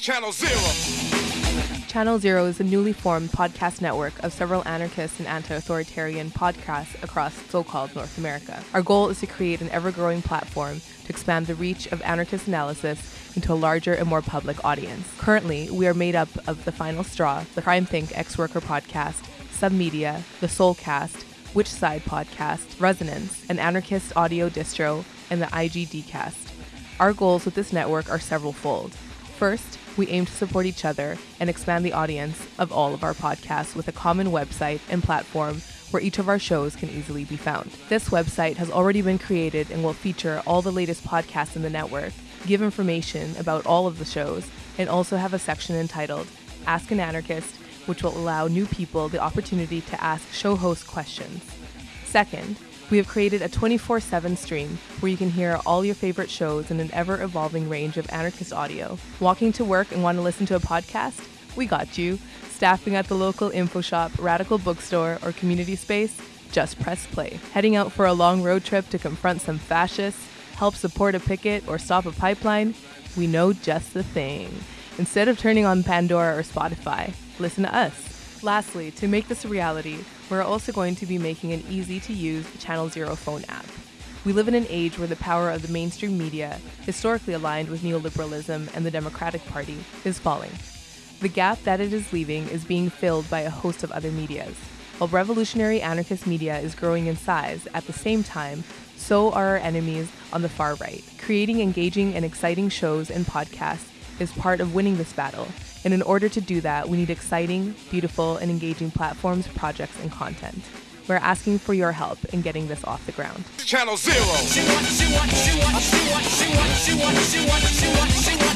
Channel Zero. Channel Zero is a newly formed podcast network of several anarchist and anti authoritarian podcasts across so called North America. Our goal is to create an ever growing platform to expand the reach of anarchist analysis into a larger and more public audience. Currently, we are made up of The Final Straw, the CrimethInc Ex Worker podcast, Submedia, The Solecast, Which Side podcast, Resonance, an anarchist audio distro, and the IGD cast. Our goals with this network are several fold. First, we aim to support each other and expand the audience of all of our podcasts with a common website and platform where each of our shows can easily be found. This website has already been created and will feature all the latest podcasts in the network, give information about all of the shows, and also have a section entitled Ask an Anarchist, which will allow new people the opportunity to ask show host questions. Second, we have created a 24 7 stream where you can hear all your favorite shows in an ever evolving range of anarchist audio. Walking to work and want to listen to a podcast? We got you. Staffing at the local info shop, radical bookstore, or community space? Just press play. Heading out for a long road trip to confront some fascists, help support a picket, or stop a pipeline? We know just the thing. Instead of turning on Pandora or Spotify, listen to us. Lastly, to make this a reality, we're also going to be making an easy to use Channel Zero phone app. We live in an age where the power of the mainstream media, historically aligned with neoliberalism and the Democratic Party, is falling. The gap that it is leaving is being filled by a host of other medias. While revolutionary anarchist media is growing in size, at the same time, so are our enemies on the far right. Creating engaging and exciting shows and podcasts is part of winning this battle, and in order to do that, we need exciting, beautiful, and engaging platforms, projects, and content. We're asking for your help in getting this off the ground. Channel Zero.